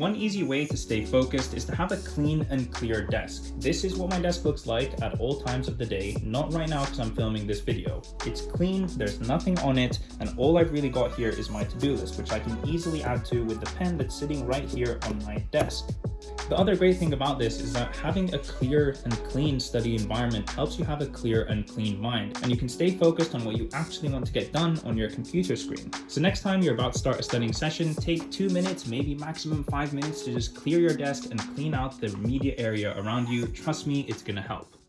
One easy way to stay focused is to have a clean and clear desk. This is what my desk looks like at all times of the day, not right now because I'm filming this video. It's clean, there's nothing on it, and all I've really got here is my to-do list, which I can easily add to with the pen that's sitting right here on my desk. The other great thing about this is that having a clear and clean study environment helps you have a clear and clean mind, and you can stay focused on what you actually want to get done on your computer screen. So next time you're about to start a studying session, take two minutes, maybe maximum five minutes to just clear your desk and clean out the media area around you. Trust me, it's gonna help.